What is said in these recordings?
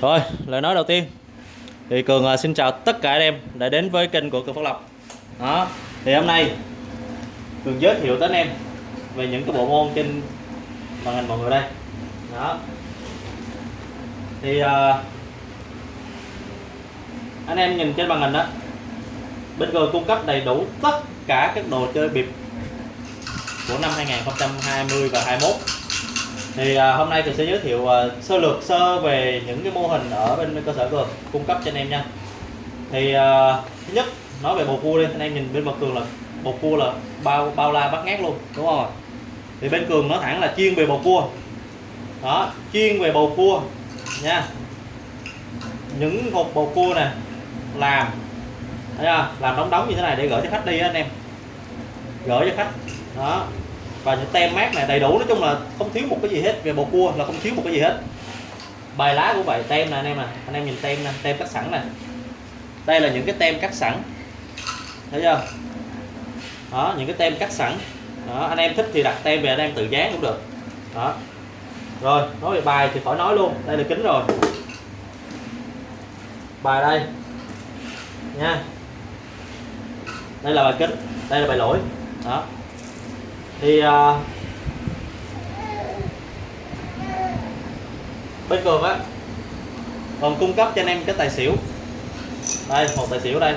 Rồi, lời nói đầu tiên thì Cường à, xin chào tất cả anh em đã đến với kênh của Cường Phát lộc Đó, thì hôm nay Cường giới thiệu tới anh em về những cái bộ môn trên màn hình mọi người đây. Đó. Thì uh, anh em nhìn trên màn hình đó, bên Cường cung cấp đầy đủ tất cả các đồ chơi bịp của năm 2020 và 21 thì à, hôm nay tôi sẽ giới thiệu à, sơ lược sơ về những cái mô hình ở bên cơ sở cường cung cấp cho anh em nha. Thì à, thứ nhất nói về bầu cua đi. Anh em nhìn bên mặt cường là bầu cua là bao bao la bắt ngát luôn đúng không thì bên cường nói thẳng là chuyên về bầu cua. Đó chuyên về bầu cua nha. Những hộp bầu cua nè làm thấy không? làm đóng đóng như thế này để gửi cho khách đi anh em. Gửi cho khách đó và những tem mát này đầy đủ nói chung là không thiếu một cái gì hết về bầu cua là không thiếu một cái gì hết. Bài lá cũng vậy tem nè anh em nè anh em nhìn tem nè tem cắt sẵn nè. Đây là những cái tem cắt sẵn. Thấy chưa? Đó những cái tem cắt sẵn. Đó, anh em thích thì đặt tem về anh em tự dán cũng được. Đó. Rồi nói về bài thì khỏi nói luôn đây là kính rồi. Bài đây. Nha. Đây là bài kính đây là bài lỗi. Đó thì à, uh, bên cường á còn cung cấp cho anh em cái tài xỉu. Đây một tài xỉu đây.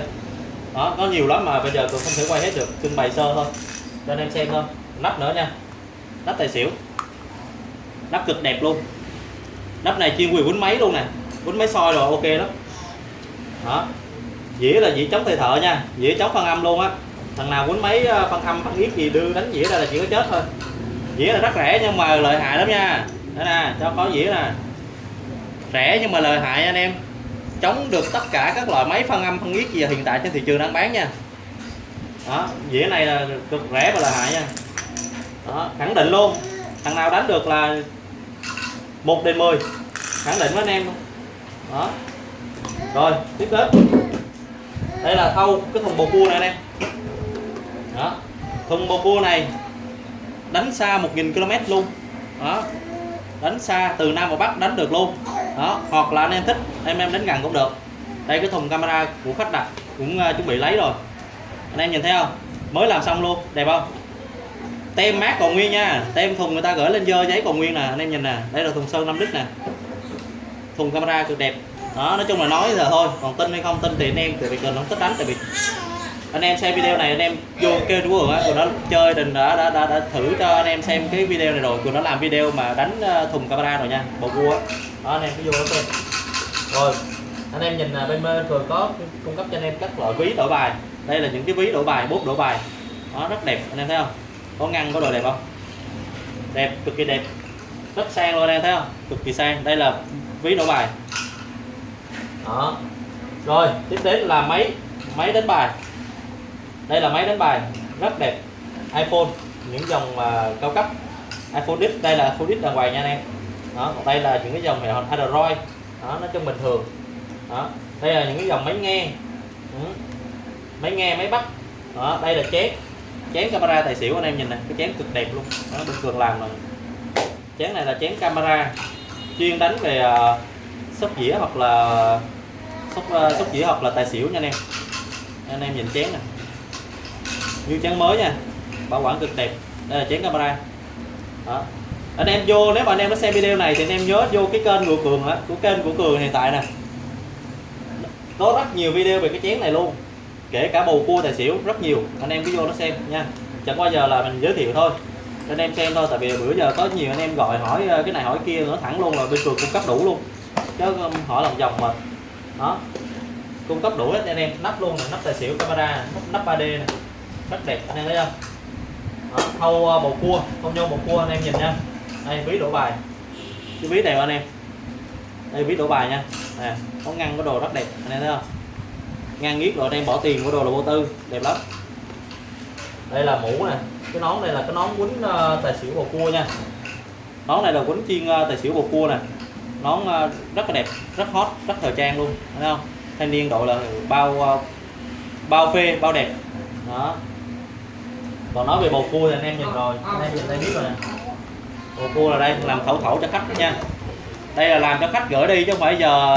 Đó nó nhiều lắm mà bây giờ cường không thể quay hết được trưng bày sơ thôi. Cho anh em xem thôi. Nắp nữa nha. Nắp tài xỉu. Nắp cực đẹp luôn. Nắp này chuyên quyền quýnh máy luôn nè. Quýnh máy soi rồi ok lắm. Đó. Dĩa là dĩa chống tay thợ nha. Dĩa chống phân âm luôn á thằng nào quýnh mấy ờ, phân âm, phân yết gì đưa đánh dĩa ra là chỉ có chết thôi. Dĩa là rất rẻ nhưng mà lợi hại lắm nha. Đây nè, cho có dĩa nè. Rẻ nhưng mà lợi hại anh em. Chống được tất cả các loại máy phân âm, phân yết gì hiện tại trên thị trường đang bán nha. Đó, dĩa này là cực rẻ và lợi hại nha. Đó, khẳng định luôn. Thằng nào đánh được là một đến 10 khẳng định với anh em luôn. Đó. Rồi, tiếp đến. Đây là thâu, cái thùng bầu cua này anh em đó. Thùng bồ cua này đánh xa 1.000 km luôn. Đó. Đánh xa từ Nam vào Bắc đánh được luôn. Đó. Hoặc là anh em thích em em đánh gần cũng được. Đây cái thùng camera của khách đặt cũng uh, chuẩn bị lấy rồi. Anh em nhìn thấy không? Mới làm xong luôn. Đẹp không? Tem mát còn nguyên nha. Tem thùng người ta gửi lên dơ giấy còn nguyên nè. Anh em nhìn nè. Đây là thùng sơn 5 lít nè. Thùng camera cực đẹp. Đó nói chung là nói giờ thôi. Còn tin hay không tin thì anh em việc cần không thích đánh tại vì anh em xem video này anh em vô kêu đúng rồi á cường nó chơi đình đã, đã đã đã thử cho anh em xem cái video này rồi. Của nó làm video mà đánh ờ, thùng camera rồi nha bộ cua đó anh em cứ vô đó thôi rồi anh em nhìn à, bên bên thường có cung cấp cho anh em các loại ví đổi bài. Đây là những cái ví đổi bài bút đổi bài. Nó rất đẹp anh em thấy không? Có ngăn có đồ đẹp không? Đẹp cực kỳ đẹp. Rất sang luôn anh em thấy không? Cực kỳ sang. Đây là ví đổi bài. Đó. Rồi tiếp đến là máy máy đánh bài đây là máy đánh bài rất đẹp. iPhone những dòng uh, cao cấp. iPhone X đây là iPhone X đàng hoàng nha anh em. Đó còn đây là những cái dòng hệ Android. Đó nó trong bình thường. Đó đây là những cái dòng máy nghe. Ừ. máy nghe máy bắt. Đó đây là chén. Chén camera tài xỉu anh em nhìn nè cái chén cực đẹp luôn. Đó bình thường làm rồi chén này là chén camera chuyên đánh về uh, sóc dĩa hoặc là sóc uh, sóc dĩa hoặc là tài xỉu nha anh em. Anh em nhìn chén nè như chén mới nha. Bảo quản cực đẹp. Đây là chén camera. Đó. anh em vô, nếu mà anh em nó xem video này thì anh em nhớ vô cái kênh của cường á, của kênh của cường hiện tại nè. Có rất nhiều video về cái chén này luôn. Kể cả bầu cua, tài xỉu, rất nhiều. Anh em cứ vô nó xem nha. Chẳng qua giờ là mình giới thiệu thôi. Anh em xem thôi, tại vì bữa giờ có nhiều anh em gọi hỏi ờ, cái này hỏi kia nữa thẳng luôn là bên cường cung cấp đủ luôn. Chứ hỏi lòng vòng mà. Đó. Cung cấp đủ hết anh em. Nắp luôn nắp tài xỉu, camera nắp 3D này rất đẹp anh em thấy không? Đó, thâu ờ, bầu cua không nhau bầu cua anh em nhìn nha. Đây ví đổ bài. Cái ví đẹp anh em. Đây ví đổ bài nha. Nè có ngăn có đồ rất đẹp anh em thấy không? Ngăn nghiết rồi anh em bỏ tiền của đồ là vô tư đẹp lắm. Đây là mũ nè. Cái nón này là cái nón quýnh ờ, tài xỉu bầu cua nha. Nón này là quýnh chiên ờ, tài xỉu bầu cua nè. Nón rất là đẹp rất hot rất thời trang luôn thấy không? Thanh niên độ là bao bao phê bao đẹp. Đó còn nói về bầu cua thì anh em nhìn rồi. Anh em nhìn đây biết rồi nè. Bầu cua là đây làm thẩu thẩu cho khách nha. Đây là làm cho khách gửi đi chứ không phải giờ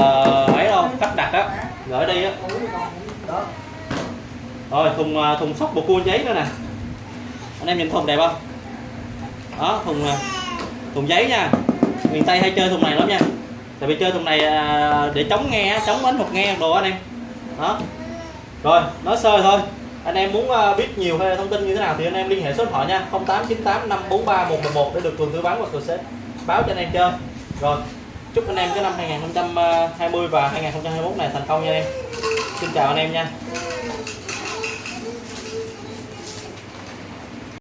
ấy đâu khách đặt á gửi đi á. Đó rồi thùng à, thùng sóc bộ cua giấy nữa nè. Anh em nhìn thùng đẹp không? Đó thùng à, thùng giấy nha. Miền tây hay chơi thùng này lắm nha. Tại vì chơi thùng này à, để chống nghe chống bánh hột nghe đồ anh em. Đó. Rồi nói sơ thôi anh em muốn ờ, biết nhiều hay thông tin như thế nào thì anh em liên hệ số điện thoại nha. 0898 543 111 để được cường tư vấn và cường sẽ báo cho anh em chơi. Rồi, chúc anh em cái năm 2020 ờ, và 2021 này thành công nha em. Xin chào anh em nha.